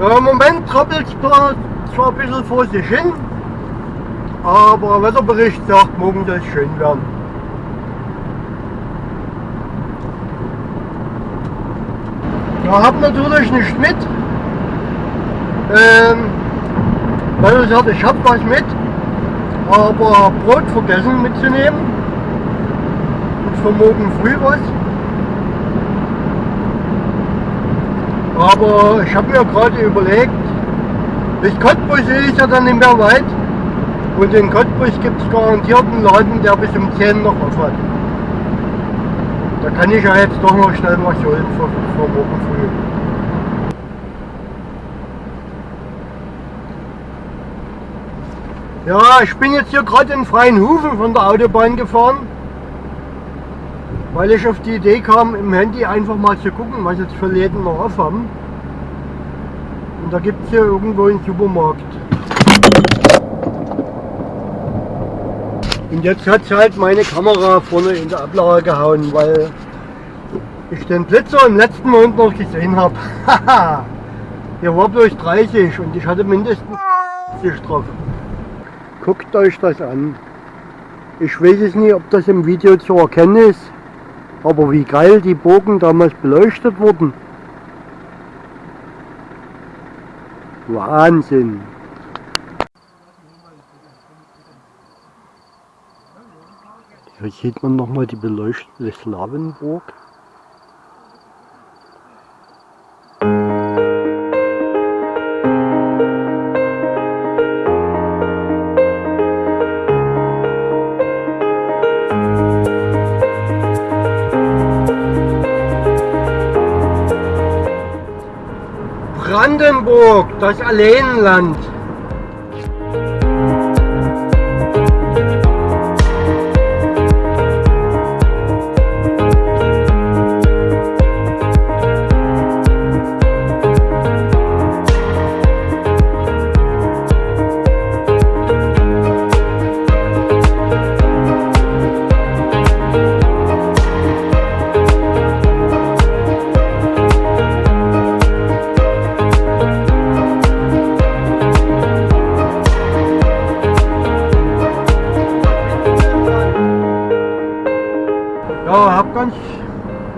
Ja, Im Moment trappelt es zwar ein bisschen vor sich hin, aber Wetterbericht sagt, morgen soll es schön werden. Ja, hab natürlich nicht mit, ähm, weil ich sagte, ich hab was mit, aber Brot vergessen mitzunehmen und für morgen früh was. Aber ich habe mir gerade überlegt, bis Cottbus ist ja dann nicht mehr weit. Und in Cottbus gibt es garantiert einen Laden, der bis um 10 noch auf hat. Da kann ich ja jetzt doch noch schnell was holen für, für morgen früh. Ja, ich bin jetzt hier gerade in Freienhufen von der Autobahn gefahren, weil ich auf die Idee kam, im Handy einfach mal zu gucken, was jetzt für Läden noch auf haben. Und da gibt es hier irgendwo einen Supermarkt. Und jetzt hat halt meine Kamera vorne in der Ablage gehauen, weil ich den Blitzer im letzten Moment noch gesehen habe. Hier war bloß 30 und ich hatte mindestens 50 drauf. Guckt euch das an. Ich weiß es nicht, ob das im Video zu erkennen ist, aber wie geil die Bogen damals beleuchtet wurden. Wahnsinn! Hier sieht man nochmal die beleuchtete Slawenburg. Brandenburg, das Alleenland.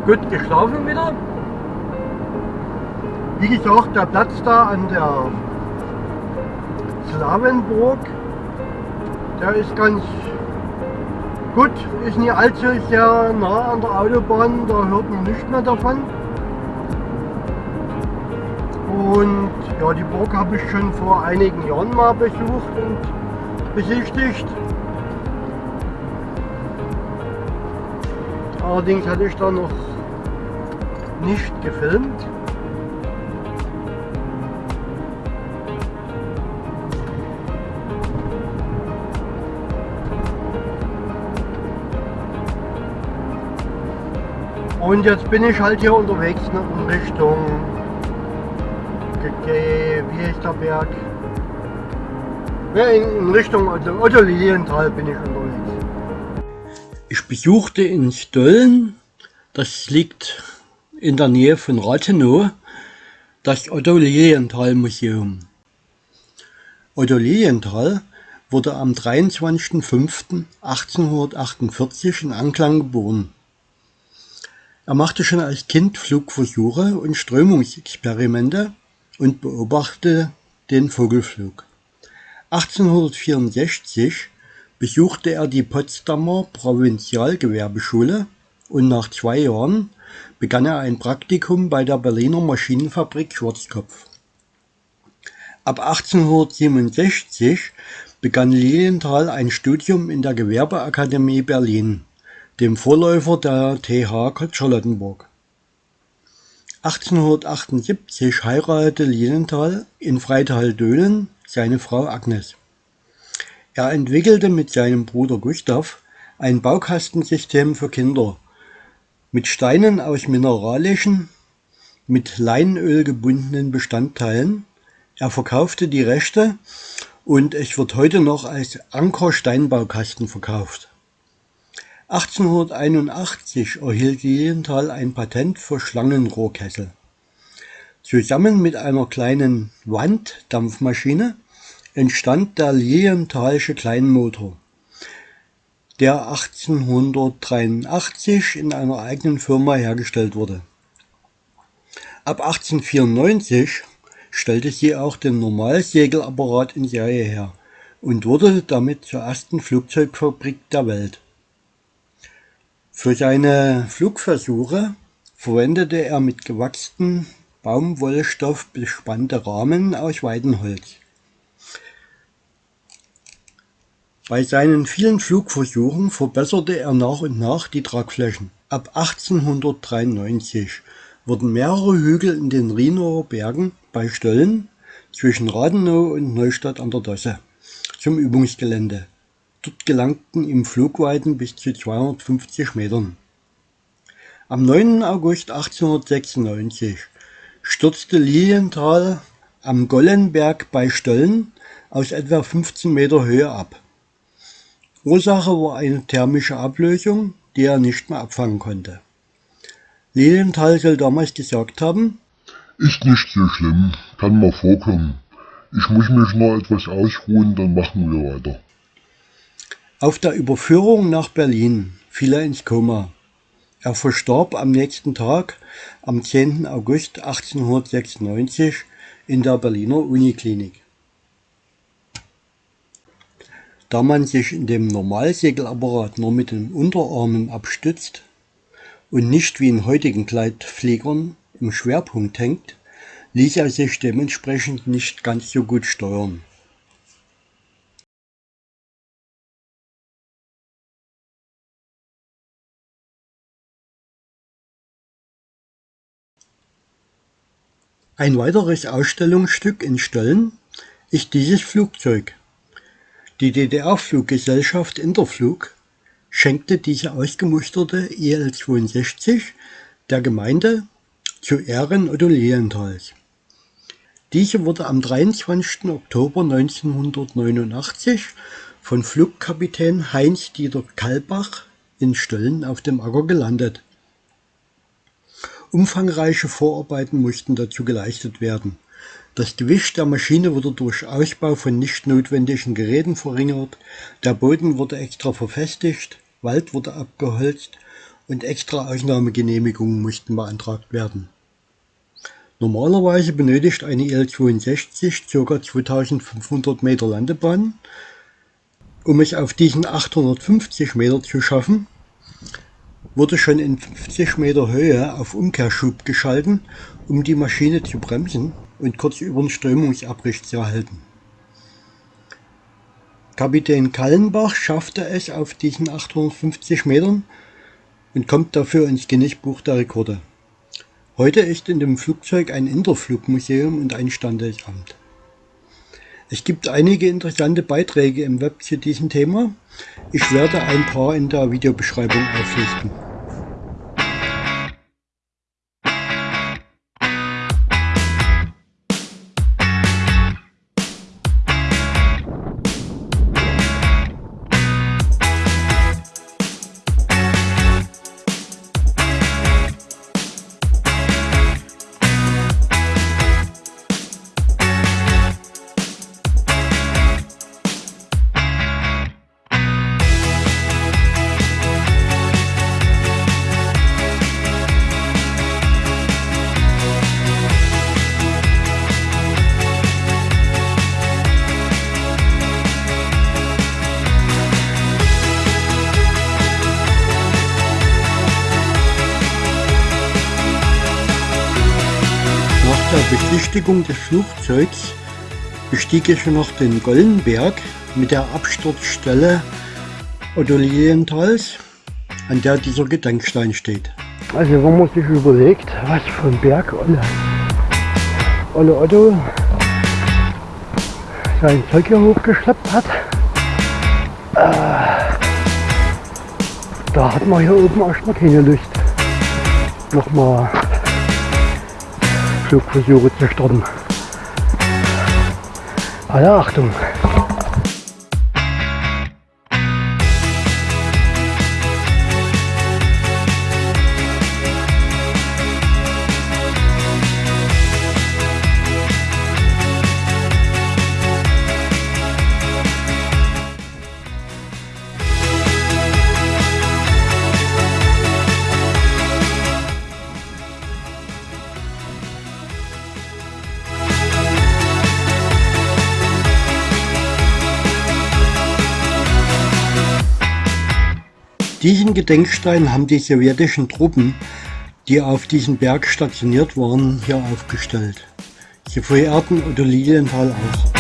Gut geschlafen wieder. Wie gesagt, der Platz da an der Slawenburg, der ist ganz gut, ist nicht allzu sehr nah an der Autobahn, da hört man nicht mehr davon. Und ja, die Burg habe ich schon vor einigen Jahren mal besucht und besichtigt. Allerdings hatte ich da noch nicht gefilmt. Und jetzt bin ich halt hier unterwegs in Richtung, wie ist der Berg? In Richtung Otto Lilienthal bin ich unterwegs. Ich besuchte in Stollen, das liegt in der Nähe von Rathenow, das Otto Lilienthal Museum. Otto Lilienthal wurde am 23.05.1848 in Anklang geboren. Er machte schon als Kind Flugversuche und Strömungsexperimente und beobachtete den Vogelflug. 1864 besuchte er die Potsdamer Provinzialgewerbeschule und nach zwei Jahren begann er ein Praktikum bei der Berliner Maschinenfabrik Schwarzkopf. Ab 1867 begann Lilienthal ein Studium in der Gewerbeakademie Berlin, dem Vorläufer der TH Charlottenburg. 1878 heiratete Lilienthal in Freital-Döhlen seine Frau Agnes. Er entwickelte mit seinem Bruder Gustav ein Baukastensystem für Kinder mit Steinen aus mineralischen, mit Leinöl gebundenen Bestandteilen. Er verkaufte die Rechte und es wird heute noch als Anker Steinbaukasten verkauft. 1881 erhielt Lilienthal ein Patent für Schlangenrohrkessel. Zusammen mit einer kleinen Wanddampfmaschine entstand der Lilienthalsche Kleinmotor, der 1883 in einer eigenen Firma hergestellt wurde. Ab 1894 stellte sie auch den Normalsegelapparat in Serie her und wurde damit zur ersten Flugzeugfabrik der Welt. Für seine Flugversuche verwendete er mit gewachstem Baumwollstoff bespannte Rahmen aus Weidenholz. Bei seinen vielen Flugversuchen verbesserte er nach und nach die Tragflächen. Ab 1893 wurden mehrere Hügel in den Rhinower Bergen bei Stöllen zwischen Rathenow und Neustadt an der Dosse zum Übungsgelände. Dort gelangten ihm Flugweiten bis zu 250 Metern. Am 9. August 1896 stürzte Lilienthal am Gollenberg bei Stöllen aus etwa 15 Meter Höhe ab. Ursache war eine thermische Ablösung, die er nicht mehr abfangen konnte. Lilienthal soll damals gesagt haben, ist nicht so schlimm, kann mal vorkommen. Ich muss mich noch etwas ausruhen, dann machen wir weiter. Auf der Überführung nach Berlin fiel er ins Koma. Er verstarb am nächsten Tag, am 10. August 1896, in der Berliner Uniklinik. Da man sich in dem Normalsegelapparat nur mit den Unterarmen abstützt, und nicht wie in heutigen Gleitfliegern im Schwerpunkt hängt, ließ er sich dementsprechend nicht ganz so gut steuern. Ein weiteres Ausstellungsstück in Stöllen ist dieses Flugzeug. Die DDR-Fluggesellschaft Interflug schenkte diese ausgemusterte EL-62 der Gemeinde zu Ehren Otto Lilienthals. Diese wurde am 23. Oktober 1989 von Flugkapitän Heinz-Dieter Kalbach in Stöllen auf dem Acker gelandet. Umfangreiche Vorarbeiten mussten dazu geleistet werden. Das Gewicht der Maschine wurde durch Ausbau von nicht notwendigen Geräten verringert, der Boden wurde extra verfestigt, Wald wurde abgeholzt und extra Ausnahmegenehmigungen mussten beantragt werden. Normalerweise benötigt eine IL-62 ca. 2500 Meter Landebahn. Um es auf diesen 850 Meter zu schaffen, wurde schon in 50 Meter Höhe auf Umkehrschub geschalten, um die Maschine zu bremsen und kurz über den Strömungsabriss zu erhalten. Kapitän Kallenbach schaffte es auf diesen 850 Metern und kommt dafür ins Guinness-Buch der Rekorde. Heute ist in dem Flugzeug ein Interflugmuseum und ein Standesamt. Es gibt einige interessante Beiträge im Web zu diesem Thema. Ich werde ein paar in der Videobeschreibung auflisten. Besichtigung des Flugzeugs bestieg ich noch den Gollenberg mit der Absturzstelle Otto Lilienthals, an der dieser Gedenkstein steht. Also man sich überlegt, was von Berg Olle, Olle Otto sein Zeug hier hochgeschleppt hat, äh, da hat man hier oben erstmal keine Lust, nochmal Flugversuche zu starten. Alle Achtung! Diesen Gedenkstein haben die sowjetischen Truppen, die auf diesem Berg stationiert waren, hier aufgestellt. Sie verehrten Otto Lilienthal auch.